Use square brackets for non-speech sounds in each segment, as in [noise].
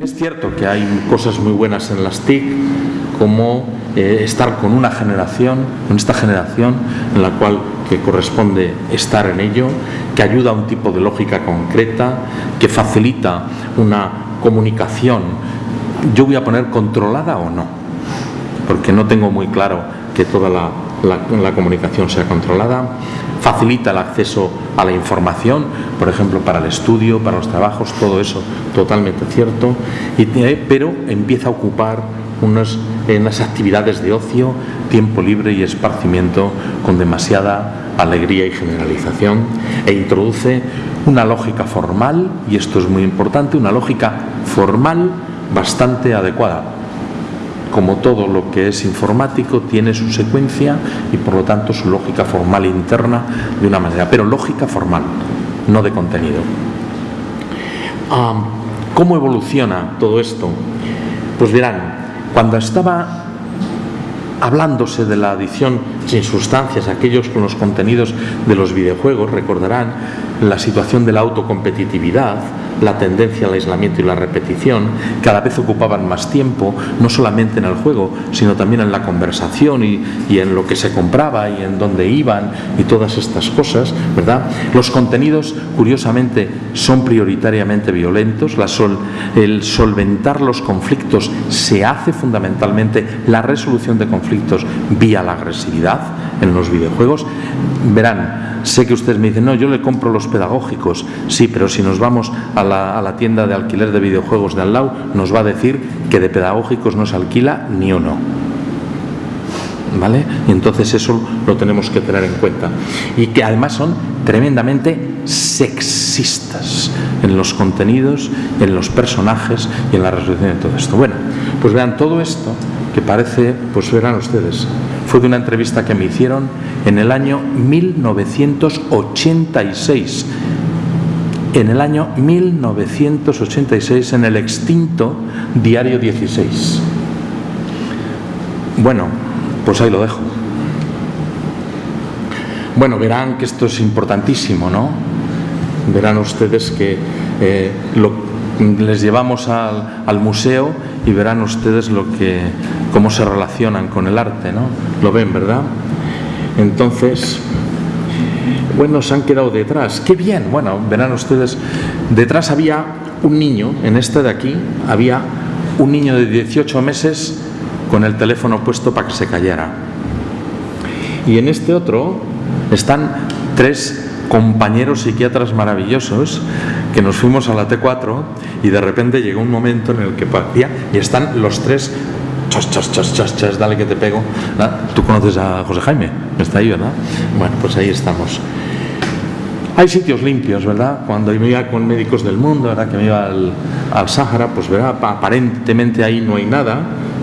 Es cierto que hay cosas muy buenas en las TIC, como eh, estar con una generación, con esta generación en la cual que corresponde estar en ello, que ayuda a un tipo de lógica concreta, que facilita una comunicación, yo voy a poner controlada o no, porque no tengo muy claro que toda la, la comunicación sea controlada, facilita el acceso a la información, por ejemplo, para el estudio, para los trabajos, todo eso totalmente cierto, y, pero empieza a ocupar unas, unas actividades de ocio, tiempo libre y esparcimiento con demasiada alegría y generalización e introduce una lógica formal, y esto es muy importante, una lógica formal bastante adecuada como todo lo que es informático, tiene su secuencia y por lo tanto su lógica formal interna de una manera, pero lógica formal, no de contenido. ¿Cómo evoluciona todo esto? Pues verán, cuando estaba hablándose de la adición sin sustancias, aquellos con los contenidos de los videojuegos, recordarán la situación de la autocompetitividad, la tendencia al aislamiento y la repetición, cada vez ocupaban más tiempo, no solamente en el juego, sino también en la conversación y, en lo que se compraba y en dónde iban y todas estas cosas, ¿verdad? Los contenidos, curiosamente, son prioritariamente violentos, el solventar los conflictos se hace fundamentalmente la resolución de conflictos vía la agresividad en los videojuegos. Verán, Sé que ustedes me dicen, no, yo le compro los pedagógicos. Sí, pero si nos vamos a la, tienda de alquiler de videojuegos de al lado, nos va a decir que de pedagógicos no se alquila ni uno. ¿Vale? Y entonces eso lo tenemos que tener en cuenta. Y que además son tremendamente sexistas en los contenidos, en los personajes y en la resolución de todo esto. Bueno, pues vean todo esto que parece, pues verán ustedes, fue de una entrevista que me hicieron en el año 1986. En el año 1986 en el extinto Diario 16. Bueno, pues ahí lo dejo. Bueno, verán que esto es importantísimo, ¿no? Verán ustedes que eh, les llevamos al, al museo y verán ustedes lo que, cómo se relacionan con el arte, ¿no? Lo ven, ¿verdad? Entonces, bueno, se han quedado detrás. ¡Qué bien! Bueno, verán ustedes, detrás había un niño, en este de aquí, había un niño de 18 meses con el teléfono puesto para que se callara. Y en este otro están tres compañeros psiquiatras maravillosos que nos fuimos a la T4 y de repente llegó un momento en el que parecía y están los tres chas, chas, chas, chas, chas, dale que te pego. Tú conoces a José Jaime, está ahí, ¿verdad? Bueno, pues ahí estamos. Hay sitios limpios, ¿verdad? Cuando me iba con médicos del mundo, ¿verdad? Que me iba al, al Sáhara, pues ¿verdad? aparentemente ahí no hay nada.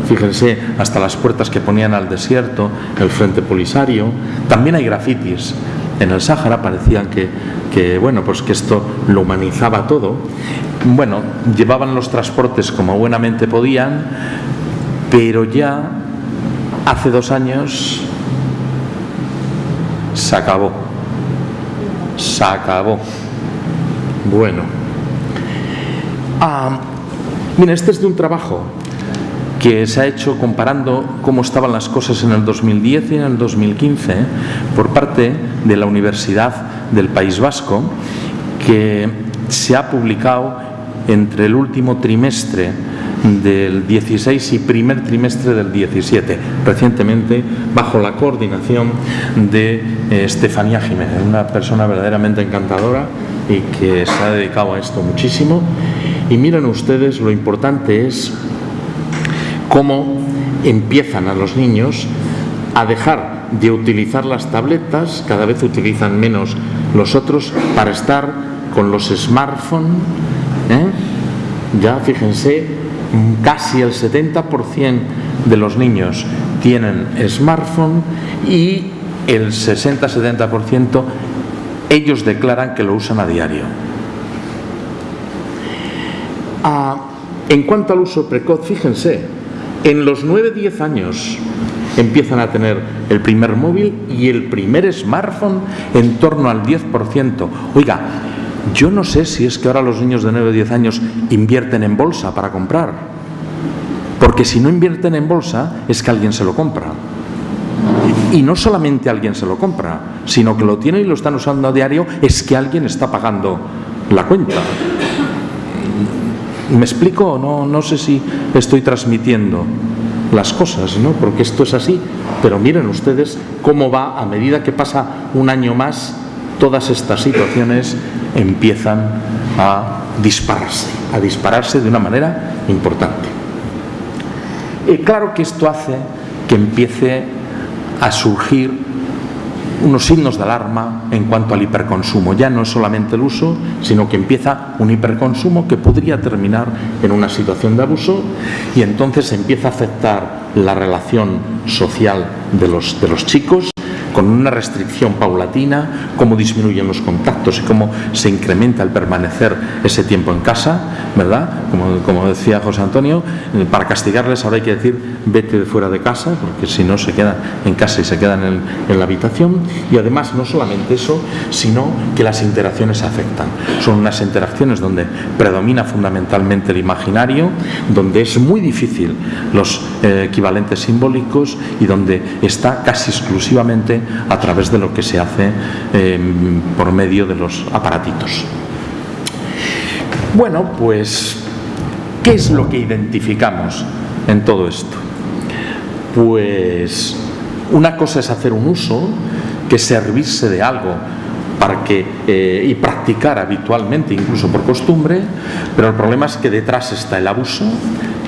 Fíjense, hasta las puertas que ponían al desierto, el frente polisario. También hay grafitis en el Sáhara, parecían que, bueno, pues que esto lo humanizaba todo. Bueno, llevaban los transportes como buenamente podían, pero ya hace dos años se acabó. Se acabó. Bueno. Ah, mira, este es de un trabajo que se ha hecho comparando cómo estaban las cosas en el 2010 y en el 2015 por parte de la Universidad del País Vasco, que se ha publicado entre el último trimestre del 16 y primer trimestre del 17, recientemente bajo la coordinación de eh, Estefanía Jiménez, una persona verdaderamente encantadora y que se ha dedicado a esto muchísimo. Y miren ustedes, lo importante es cómo empiezan a los niños a dejar de utilizar las tabletas, cada vez utilizan menos los otros, para estar con los smartphones. ¿eh? Ya fíjense, casi el 70% de los niños tienen smartphone y el 60-70% ellos declaran que lo usan a diario. Ah, en cuanto al uso precoz, fíjense, en los 9-10 años empiezan a tener el primer móvil y el primer smartphone en torno al 10%. Oiga, Yo no sé si es que ahora los niños de 9 o 10 años invierten en bolsa para comprar. Porque si no invierten en bolsa es que alguien se lo compra. Y no solamente alguien se lo compra, sino que lo tienen y lo están usando a diario, es que alguien está pagando la cuenta. ¿Me explico? No, no sé si estoy transmitiendo las cosas, ¿no? Porque esto es así. Pero miren ustedes cómo va a medida que pasa un año más, todas estas situaciones empiezan a dispararse, a dispararse de una manera importante. Y claro que esto hace que empiece a surgir unos signos de alarma en cuanto al hiperconsumo. Ya no es solamente el uso, sino que empieza un hiperconsumo que podría terminar en una situación de abuso y entonces empieza a afectar la relación social de los, de los chicos con una restricción paulatina, cómo disminuyen los contactos y cómo se incrementa el permanecer ese tiempo en casa, ¿verdad? Como, decía José Antonio, eh, para castigarles ahora hay que decir vete de fuera de casa, porque si no se quedan en casa y se quedan en, en la habitación. Y además no solamente eso, sino que las interacciones afectan. Son unas interacciones donde predomina fundamentalmente el imaginario, donde es muy difícil los eh, equivalentes simbólicos y donde está casi exclusivamente a través de lo que se hace eh, por medio de los aparatitos. Bueno, pues, ¿qué es lo que identificamos en todo esto? Pues una cosa es hacer un uso, que servirse de algo para que, eh, y practicar habitualmente, incluso por costumbre, pero el problema es que detrás está el abuso,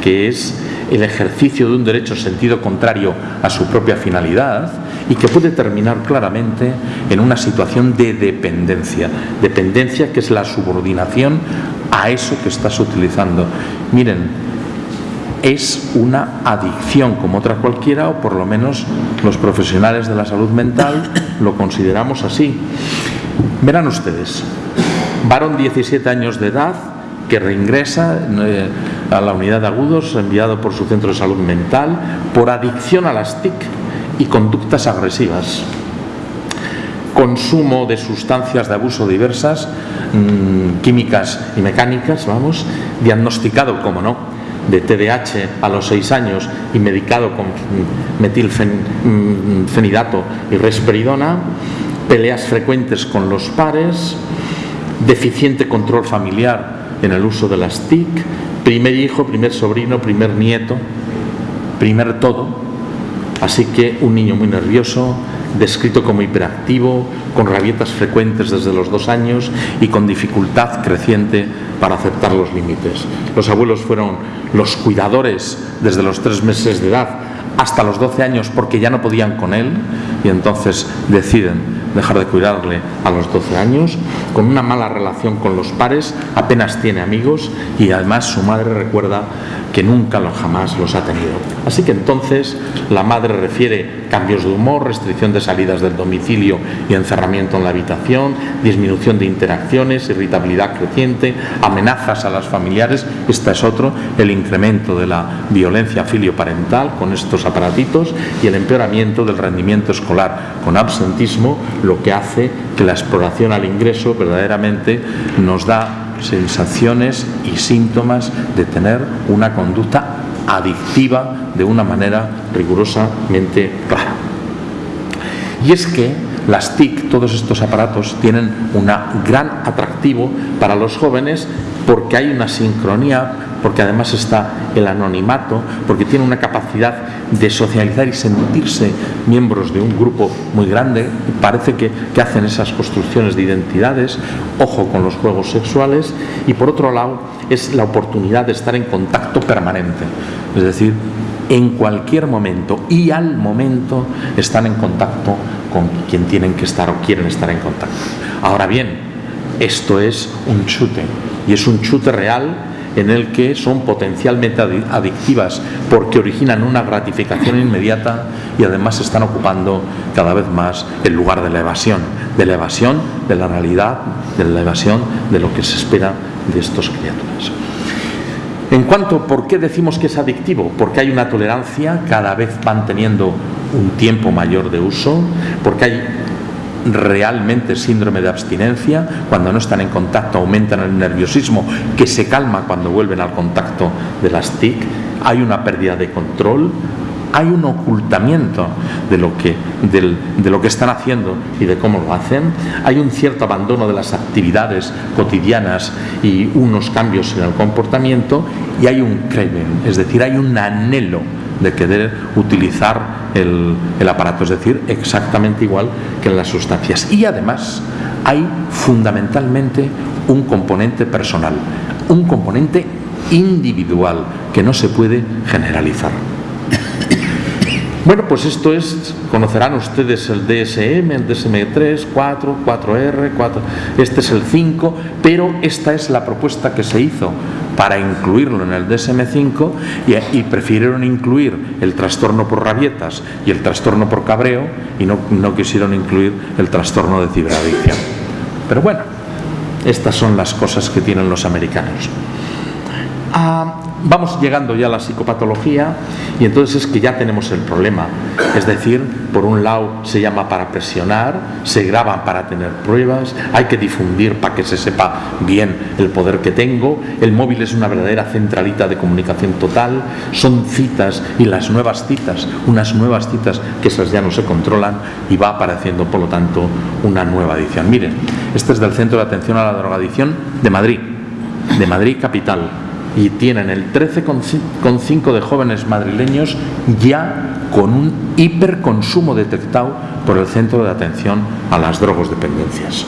que es el ejercicio de un derecho en sentido contrario a su propia finalidad y que puede terminar claramente en una situación de dependencia. Dependencia que es la subordinación a eso que estás utilizando. Miren, es una adicción como otra cualquiera, o por lo menos los profesionales de la salud mental lo consideramos así. Verán ustedes, varón 17 años de edad que reingresa eh, a la unidad de agudos enviado por su centro de salud mental por adicción a las TIC y conductas agresivas. Consumo de sustancias de abuso diversas, mmm, químicas y mecánicas, vamos, diagnosticado, como no, de TDAH a los seis años y medicado con metilfenidato y resperidona, peleas frecuentes con los pares, deficiente control familiar en el uso de las TIC, primer hijo, primer sobrino, primer nieto, primer todo. Así que un niño muy nervioso, descrito como hiperactivo, con rabietas frecuentes desde los dos años y con dificultad creciente para aceptar los límites. Los abuelos fueron los cuidadores desde los tres meses de edad hasta los 12 años porque ya no podían con él y entonces deciden dejar de cuidarle a los 12 años, con una mala relación con los pares, apenas tiene amigos y además su madre recuerda que nunca lo jamás los ha tenido. Así que entonces la madre refiere cambios de humor, restricción de salidas del domicilio y encerramiento en la habitación, disminución de interacciones, irritabilidad creciente, amenazas a las familiares, este es otro, el incremento de la violencia filioparental con estos aparatitos y el empeoramiento del rendimiento escolar con absentismo, lo que hace que la exploración al ingreso verdaderamente nos da sensaciones y síntomas de tener una conducta adictiva de una manera rigurosamente clara. Y es que las TIC, todos estos aparatos, tienen un gran atractivo para los jóvenes porque hay una sincronía, porque además está el anonimato, porque tiene una capacidad de socializar y sentirse miembros de un grupo muy grande, parece que, que hacen esas construcciones de identidades, ojo con los juegos sexuales, y por otro lado es la oportunidad de estar en contacto permanente, es decir, en cualquier momento y al momento están en contacto con quien tienen que estar o quieren estar en contacto. Ahora bien, esto es un chute y es un chute real en el que son potencialmente adictivas porque originan una gratificación inmediata y además están ocupando cada vez más el lugar de la evasión, de la evasión de la realidad, de la evasión de lo que se espera de estos criaturas. En cuanto, ¿por qué decimos que es adictivo? Porque hay una tolerancia, cada vez van teniendo un tiempo mayor de uso, porque hay realmente síndrome de abstinencia, cuando no están en contacto aumentan el nerviosismo que se calma cuando vuelven al contacto de las TIC, hay una pérdida de control, hay un ocultamiento de lo, que, de lo que están haciendo y de cómo lo hacen, hay un cierto abandono de las actividades cotidianas y unos cambios en el comportamiento y hay un craving, es decir, hay un anhelo de querer utilizar el, el aparato, es decir, exactamente igual que en las sustancias. Y además hay fundamentalmente un componente personal, un componente individual que no se puede generalizar. [coughs] Bueno, pues esto es, conocerán ustedes el DSM, el DSM-3, 4, 4R, 4, este es el 5, pero esta es la propuesta que se hizo para incluirlo en el DSM-5 y, prefirieron incluir el trastorno por rabietas y el trastorno por cabreo y no, no quisieron incluir el trastorno de ciberadicción. Pero bueno, estas son las cosas que tienen los americanos. Ah, vamos llegando ya a la psicopatología y entonces es que ya tenemos el problema. Es decir, por un lado se llama para presionar, se graban para tener pruebas, hay que difundir para que se sepa bien el poder que tengo, el móvil es una verdadera centralita de comunicación total, son citas y las nuevas citas, unas nuevas citas que esas ya no se controlan y va apareciendo por lo tanto una nueva edición. Miren, este es del Centro de Atención a la Drogadicción de Madrid, de Madrid Capital y tienen el 13,5 de jóvenes madrileños ya con un hiperconsumo detectado por el Centro de Atención a las Drogodependencias.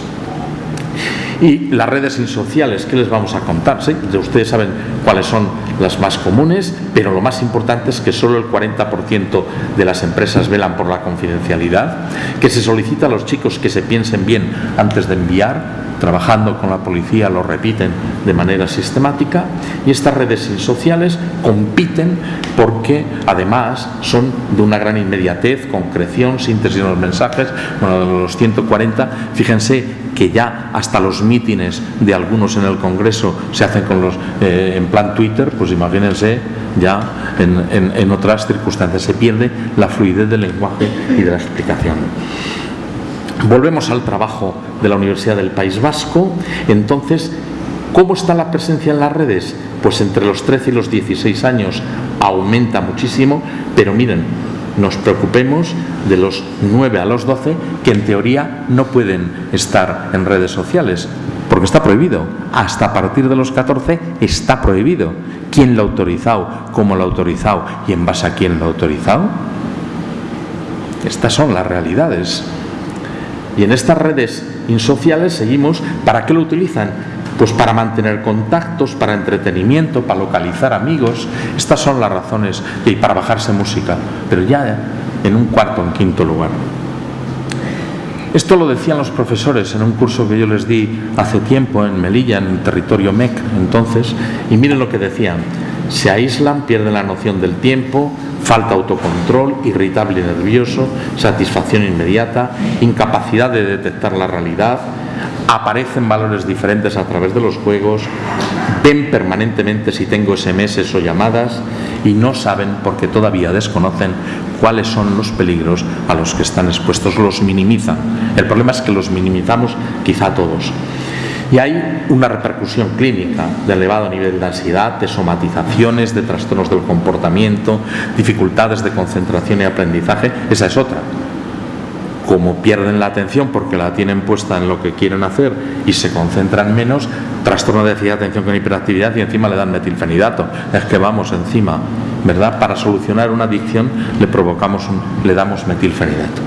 Y las redes insociales, ¿qué les vamos a contar? ¿Sí? Ustedes saben cuáles son las más comunes, pero lo más importante es que solo el 40% de las empresas velan por la confidencialidad, que se solicita a los chicos que se piensen bien antes de enviar, trabajando con la policía lo repiten de manera sistemática y estas redes sociales compiten porque además son de una gran inmediatez, concreción, síntesis de los mensajes, bueno, de los 140, fíjense que ya hasta los mítines de algunos en el Congreso se hacen con los, eh, en plan Twitter, pues imagínense ya en, en otras circunstancias, se pierde la fluidez del lenguaje y de la explicación. Volvemos al trabajo de la Universidad del País Vasco. Entonces, ¿cómo está la presencia en las redes? Pues entre los 13 y los 16 años aumenta muchísimo, pero miren, nos preocupemos de los 9 a los 12 que en teoría no pueden estar en redes sociales, porque está prohibido. Hasta a partir de los 14 está prohibido. ¿Quién lo ha autorizado? ¿Cómo lo ha autorizado? ¿Y en base a quién lo ha autorizado? Estas son las realidades. Y en estas redes insociales seguimos, ¿para qué lo utilizan? Pues para mantener contactos, para entretenimiento, para localizar amigos. Estas son las razones y para bajarse música, pero ya en un cuarto, en quinto lugar. Esto lo decían los profesores en un curso que yo les di hace tiempo en Melilla, en el territorio MEC, entonces, y miren lo que decían. Se aíslan, pierden la noción del tiempo, falta autocontrol, irritable y nervioso, satisfacción inmediata, incapacidad de detectar la realidad, aparecen valores diferentes a través de los juegos, ven permanentemente si tengo SMS o llamadas y no saben porque todavía desconocen cuáles son los peligros a los que están expuestos, los minimizan. El problema es que los minimizamos quizá todos. Y hay una repercusión clínica de elevado nivel de ansiedad, de somatizaciones, de trastornos del comportamiento, dificultades de concentración y aprendizaje. Esa es otra. Como pierden la atención porque la tienen puesta en lo que quieren hacer y se concentran menos, trastorno de déficit atención con hiperactividad y encima le dan metilfenidato. Es que vamos encima, ¿verdad? Para solucionar una adicción le provocamos, le damos metilfenidato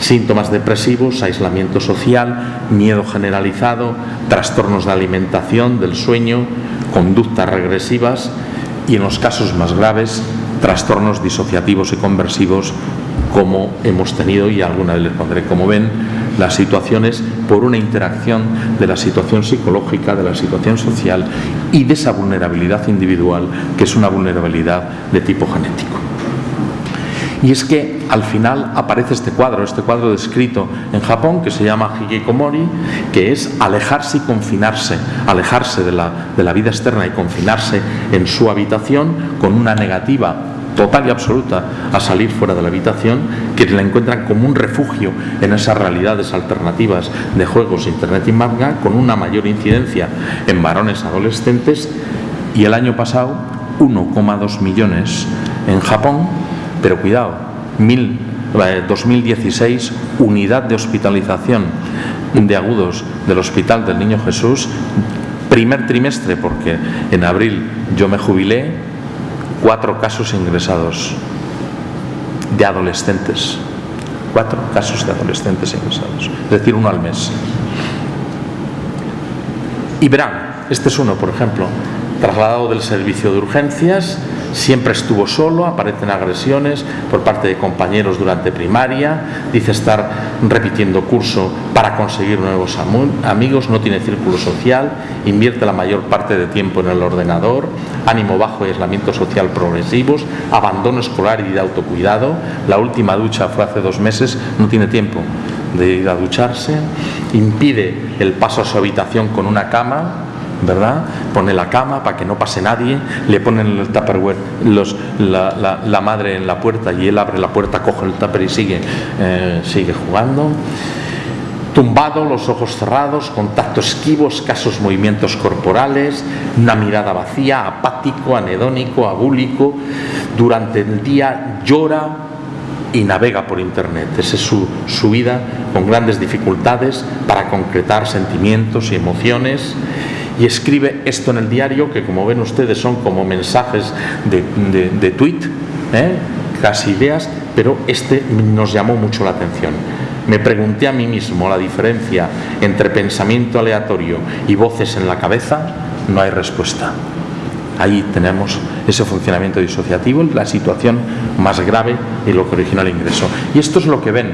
síntomas depresivos, aislamiento social, miedo generalizado, trastornos de alimentación, del sueño, conductas regresivas y en los casos más graves, trastornos disociativos y conversivos como hemos tenido y alguna vez les pondré como ven las situaciones por una interacción de la situación psicológica, de la situación social y de esa vulnerabilidad individual que es una vulnerabilidad de tipo genético. Y es que al final aparece este cuadro, este cuadro descrito en Japón que se llama Hikikomori, que es alejarse y confinarse, alejarse de la, de la vida externa y confinarse en su habitación con una negativa total y absoluta a salir fuera de la habitación, que la encuentran como un refugio en esas realidades alternativas de juegos, internet y manga, con una mayor incidencia en varones adolescentes. Y el año pasado 1,2 millones en Japón, pero cuidado, 2016 eh, unidad de hospitalización de agudos del Hospital del Niño Jesús, primer trimestre, porque en abril yo me jubilé, cuatro casos ingresados de adolescentes. Cuatro casos de adolescentes ingresados, es decir, uno al mes. Y verán, este es uno, por ejemplo, trasladado del servicio de urgencias, siempre estuvo solo, aparecen agresiones por parte de compañeros durante primaria, dice estar repitiendo curso para conseguir nuevos amigos, no tiene círculo social, invierte la mayor parte de tiempo en el ordenador, ánimo bajo y aislamiento social progresivos, abandono escolar y de autocuidado, la última ducha fue hace dos meses, no tiene tiempo de ir a ducharse, impide el paso a su habitación con una cama, ¿verdad? Pone la cama para que no pase nadie, le ponen el tupperware los, la, madre en la puerta y él abre la puerta, coge el tupper y sigue, eh, sigue jugando. Tumbado, los ojos cerrados, contacto esquivo, escasos movimientos corporales, una mirada vacía, apático, anedónico, abúlico. Durante el día llora y navega por Internet. Esa es su, su vida con grandes dificultades para concretar sentimientos y emociones y escribe esto en el diario, que como ven ustedes son como mensajes de, de, tweet, ¿eh? casi ideas, pero este nos llamó mucho la atención. Me pregunté a mí mismo la diferencia entre pensamiento aleatorio y voces en la cabeza, no hay respuesta. Ahí tenemos ese funcionamiento disociativo, la situación más grave y lo que originó el ingreso. Y esto es lo que ven,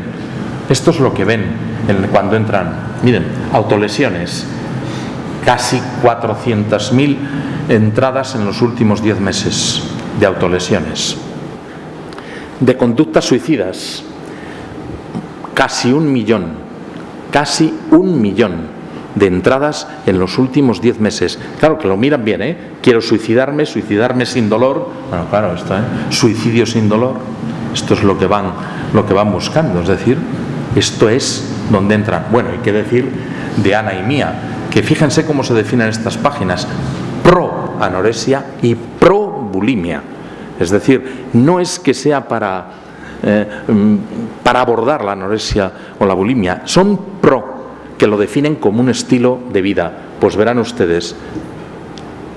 esto es lo que ven cuando entran. Miren, autolesiones, casi 400.000 entradas en los últimos 10 meses de autolesiones. De conductas suicidas, casi un millón, casi un millón de entradas en los últimos 10 meses. Claro que lo miran bien, ¿eh? Quiero suicidarme, suicidarme sin dolor. Bueno, claro, esto, ¿eh? Suicidio sin dolor. Esto es lo que van, lo que van buscando. Es decir, esto es donde entran. Bueno, hay que decir de Ana y Mía, que fíjense cómo se definen estas páginas, pro anorexia y pro bulimia. Es decir, no es que sea para, eh, mm, para abordar la anorexia o la bulimia, son pro, que lo definen como un estilo de vida. Pues verán ustedes,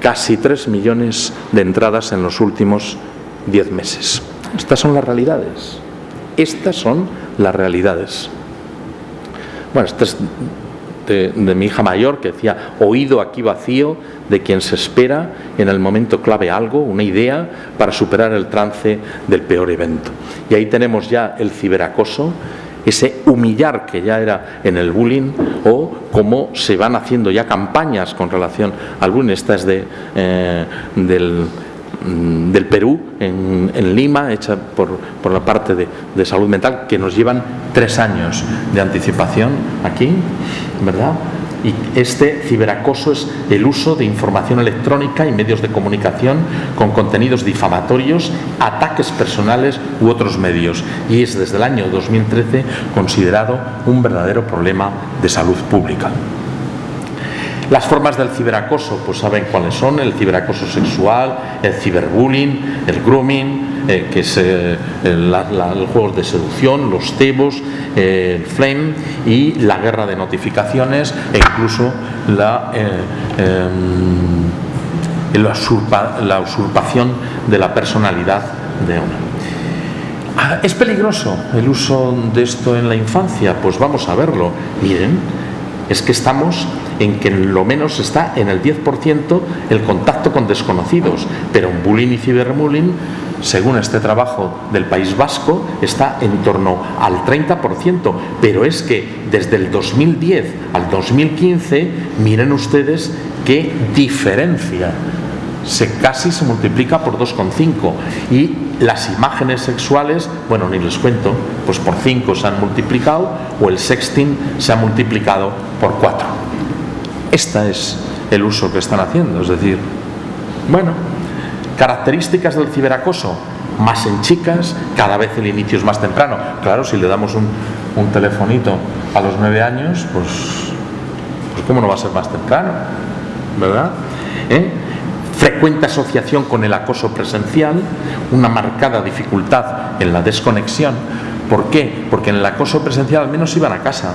casi 3 millones de entradas en los últimos 10 meses. Estas son las realidades. Estas son las realidades. Bueno, estas de, mi hija mayor que decía, oído aquí vacío de quien se espera en el momento clave algo, una idea para superar el trance del peor evento. Y ahí tenemos ya el ciberacoso, ese humillar que ya era en el bullying o cómo se van haciendo ya campañas con relación al bullying. Esta es de, eh, del del Perú, en, Lima, hecha por, la parte de, salud mental, que nos llevan tres años de anticipación aquí, ¿verdad? Y este ciberacoso es el uso de información electrónica y medios de comunicación con contenidos difamatorios, ataques personales u otros medios. Y es desde el año 2013 considerado un verdadero problema de salud pública. Las formas del ciberacoso, pues saben cuáles son, el ciberacoso sexual, el ciberbullying, el grooming, eh, que es eh, los juegos de seducción, los cebos, eh, el flame y la guerra de notificaciones e incluso la, em, la usurpación de la personalidad de una. Ah, ¿Es peligroso el uso de esto en la infancia? Pues vamos a verlo. Miren, es que estamos en que lo menos está en el 10% el contacto con desconocidos, pero en bullying y ciberbullying, según este trabajo del País Vasco, está en torno al 30%, pero es que desde el 2010 al 2015, miren ustedes qué diferencia. Se casi se multiplica por 2,5 y las imágenes sexuales, bueno, ni les cuento, pues por 5 se han multiplicado o el sexting se ha multiplicado por 4. Este es el uso que están haciendo, es decir, bueno, características del ciberacoso, más en chicas, cada vez el inicio es más temprano. Claro, si le damos un, telefonito a los nueve años, pues, pues ¿cómo no va a ser más temprano? ¿Verdad? ¿Eh? Frecuente asociación con el acoso presencial, una marcada dificultad en la desconexión. ¿Por qué? Porque en el acoso presencial al menos iban a casa,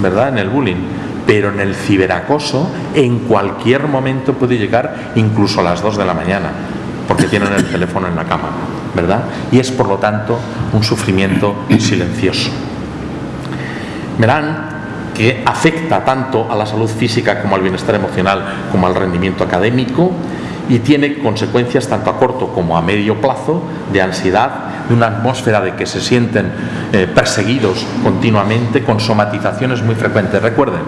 ¿verdad? En el bullying. Pero en el ciberacoso, en cualquier momento puede llegar incluso a las dos de la mañana, porque tienen el teléfono en la cama, ¿verdad? Y es por lo tanto un sufrimiento silencioso. Verán que afecta tanto a la salud física como al bienestar emocional, como al rendimiento académico y tiene consecuencias tanto a corto como a medio plazo de ansiedad, de una atmósfera de que se sienten eh, perseguidos continuamente con somatizaciones muy frecuentes. Recuerden,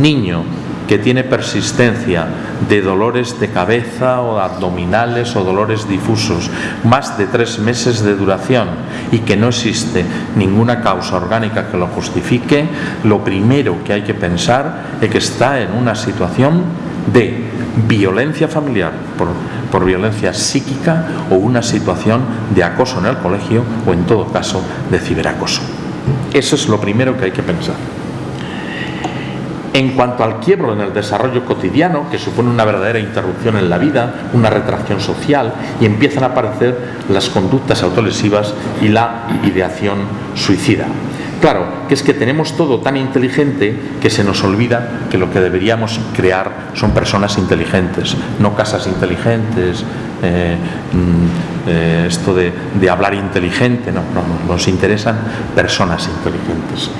niño que tiene persistencia de dolores de cabeza o abdominales o dolores difusos, más de tres meses de duración y que no existe ninguna causa orgánica que lo justifique, lo primero que hay que pensar es que está en una situación de violencia familiar por, por violencia psíquica o una situación de acoso en el colegio o en todo caso de ciberacoso. Eso es lo primero que hay que pensar. En cuanto al quiebro en el desarrollo cotidiano, que supone una verdadera interrupción en la vida, una retracción social, y empiezan a aparecer las conductas autolesivas y la ideación suicida. Claro, que es que tenemos todo tan inteligente que se nos olvida que lo que deberíamos crear son personas inteligentes, no casas inteligentes, eh, mm, eh, esto de, de, hablar inteligente, no, no, nos interesan personas inteligentes.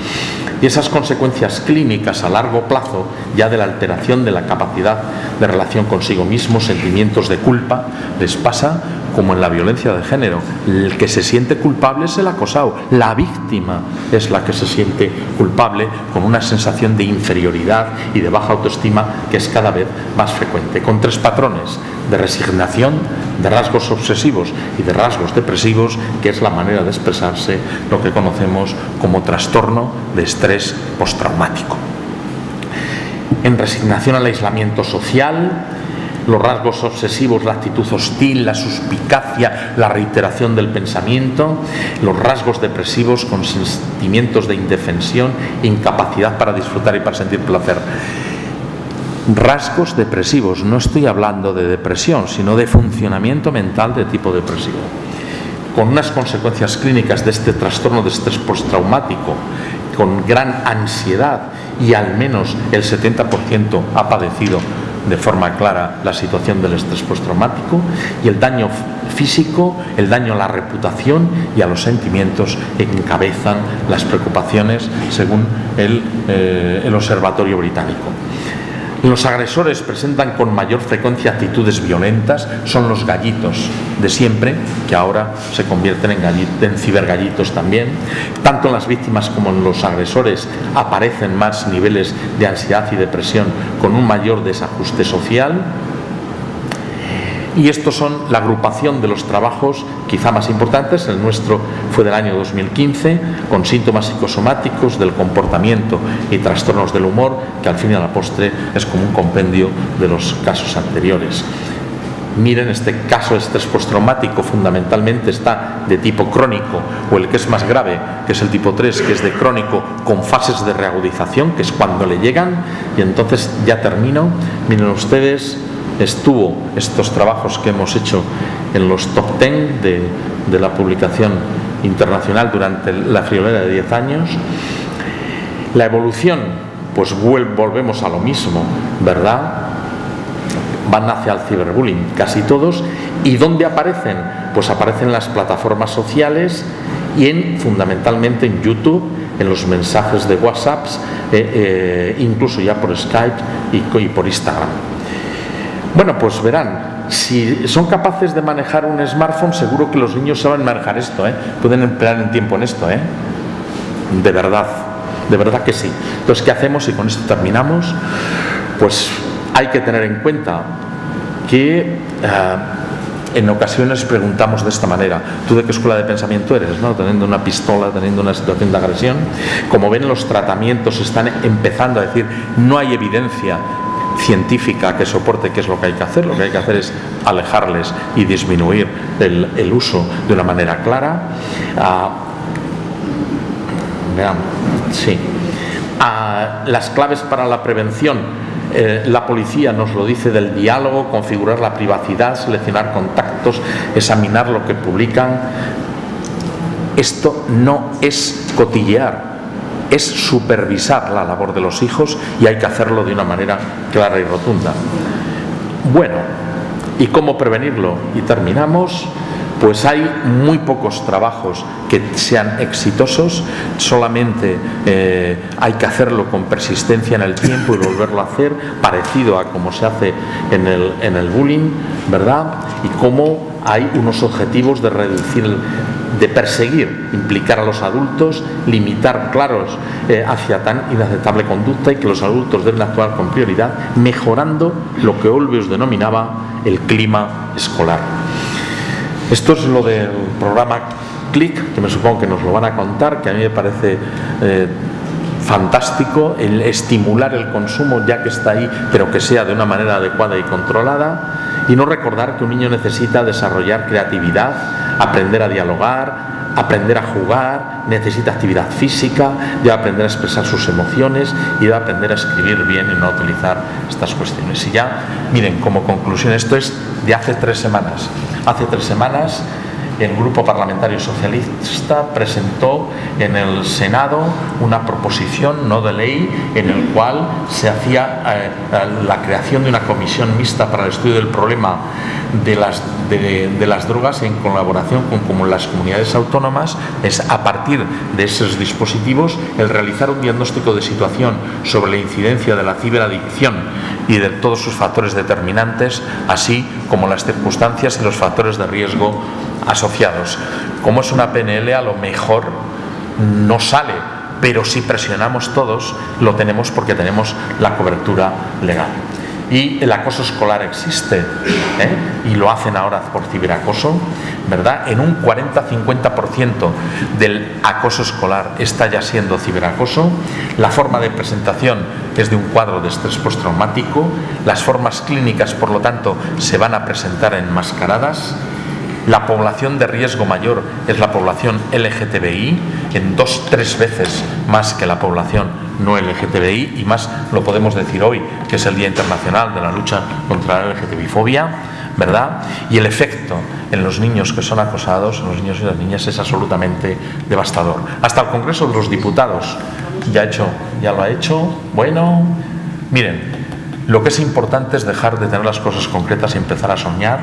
Y esas consecuencias clínicas a largo plazo ya de la alteración de la capacidad de relación consigo mismo, sentimientos de culpa, les pasa como en la violencia de género. El que se siente culpable es el acosado, la víctima es la que se siente culpable con una sensación de inferioridad y de baja autoestima que es cada vez más frecuente, con tres patrones de resignación, de rasgos obsesivos y de rasgos depresivos, que es la manera de expresarse lo que conocemos como trastorno de estrés postraumático. En resignación al aislamiento social, los rasgos obsesivos, la actitud hostil, la suspicacia, la reiteración del pensamiento, los rasgos depresivos con sentimientos de indefensión, incapacidad para disfrutar y para sentir placer. Rasgos depresivos, no estoy hablando de depresión, sino de funcionamiento mental de tipo depresivo con unas consecuencias clínicas de este trastorno de estrés postraumático, con gran ansiedad y al menos el 70% ha padecido de forma clara la situación del estrés postraumático y el daño físico, el daño a la reputación y a los sentimientos encabezan las preocupaciones según el, eh, el Observatorio Británico. Los agresores presentan con mayor frecuencia actitudes violentas, son los gallitos de siempre, que ahora se convierten en, en cibergallitos también. Tanto en las víctimas como en los agresores aparecen más niveles de ansiedad y depresión con un mayor desajuste social y estos son la agrupación de los trabajos quizá más importantes. El nuestro fue del año 2015, con síntomas psicosomáticos del comportamiento y trastornos del humor, que al fin y a la postre es como un compendio de los casos anteriores. Miren, este caso de estrés postraumático fundamentalmente está de tipo crónico o el que es más grave, que es el tipo 3, que es de crónico con fases de reagudización, que es cuando le llegan. Y entonces ya termino. Miren ustedes, estuvo estos trabajos que hemos hecho en los top 10 de, la publicación internacional durante la friolera de 10 años. La evolución, pues volvemos a lo mismo, ¿verdad? Van hacia el ciberbullying, casi todos. ¿Y dónde aparecen? Pues aparecen en las plataformas sociales y en, fundamentalmente en YouTube, en los mensajes de WhatsApp, eh, eh, incluso ya por Skype y, y por Instagram. Bueno, pues verán, si son capaces de manejar un smartphone, seguro que los niños saben manejar esto, ¿eh? pueden emplear el tiempo en esto, ¿eh? de verdad, de verdad que sí. Entonces, ¿qué hacemos? Y con esto terminamos. Pues hay que tener en cuenta que uh, en ocasiones preguntamos de esta manera, ¿tú de qué escuela de pensamiento eres? ¿no? Teniendo una pistola, teniendo una situación de agresión. Como ven, los tratamientos están empezando a decir, no hay evidencia científica que soporte qué es lo que hay que hacer. Lo que hay que hacer es alejarles y disminuir el, uso de una manera clara. Ah, sí. Ah, las claves para la prevención eh, la policía nos lo dice del diálogo, configurar la privacidad, seleccionar contactos, examinar lo que publican. Esto no es cotillear, es supervisar la labor de los hijos y hay que hacerlo de una manera clara y rotunda. Bueno, ¿y cómo prevenirlo? Y terminamos pues hay muy pocos trabajos que sean exitosos, solamente eh, hay que hacerlo con persistencia en el tiempo y volverlo a hacer, parecido a como se hace en el, en el bullying, ¿verdad? Y cómo hay unos objetivos de reducir de perseguir, implicar a los adultos, limitar claros eh, hacia tan inaceptable conducta y que los adultos deben actuar con prioridad, mejorando lo que Olbius denominaba el clima escolar. Esto es lo del programa CLIC, que me supongo que nos lo van a contar, que a mí me parece eh, fantástico el estimular el consumo ya que está ahí, pero que sea de una manera adecuada y controlada. Y no recordar que un niño necesita desarrollar creatividad, aprender a dialogar, aprender a jugar, necesita actividad física, debe aprender a expresar sus emociones y debe aprender a escribir bien y no utilizar estas cuestiones. Y ya, miren, como conclusión, esto es de hace tres semanas. Hace tres semanas el Grupo Parlamentario Socialista presentó en el Senado una proposición no de ley en el cual se hacía eh, la creación de una comisión mixta para el estudio del problema de las, de, las drogas en colaboración con como las comunidades autónomas es a partir de esos dispositivos el realizar un diagnóstico de situación sobre la incidencia de la ciberadicción y de todos sus factores determinantes, así como las circunstancias y los factores de riesgo asociados. Como es una PNL, a lo mejor no sale, pero si presionamos todos, lo tenemos porque tenemos la cobertura legal. Y el acoso escolar existe, ¿eh? y lo hacen ahora por ciberacoso, ¿verdad? En un 40-50% del acoso escolar está ya siendo ciberacoso. La forma de presentación es de un cuadro de estrés postraumático. Las formas clínicas, por lo tanto, se van a presentar enmascaradas la población de riesgo mayor es la población LGTBI, en dos, tres veces más que la población no LGTBI, y más lo podemos decir hoy, que es el Día Internacional de la Lucha contra la LGTBI-fobia, ¿verdad? Y el efecto en los niños que son acosados, en los niños y las niñas, es absolutamente devastador. Hasta el Congreso de los Diputados ya, hecho, ya lo ha hecho. Bueno, miren, lo que es importante es dejar de tener las cosas concretas y empezar a soñar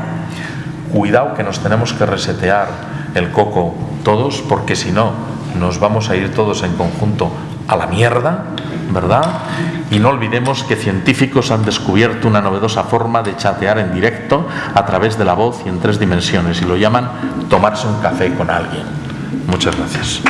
cuidado que nos tenemos que resetear el coco todos, porque si no, nos vamos a ir todos en conjunto a la mierda, ¿verdad? Y no olvidemos que científicos han descubierto una novedosa forma de chatear en directo a través de la voz y en tres dimensiones, y lo llaman tomarse un café con alguien. Muchas gracias.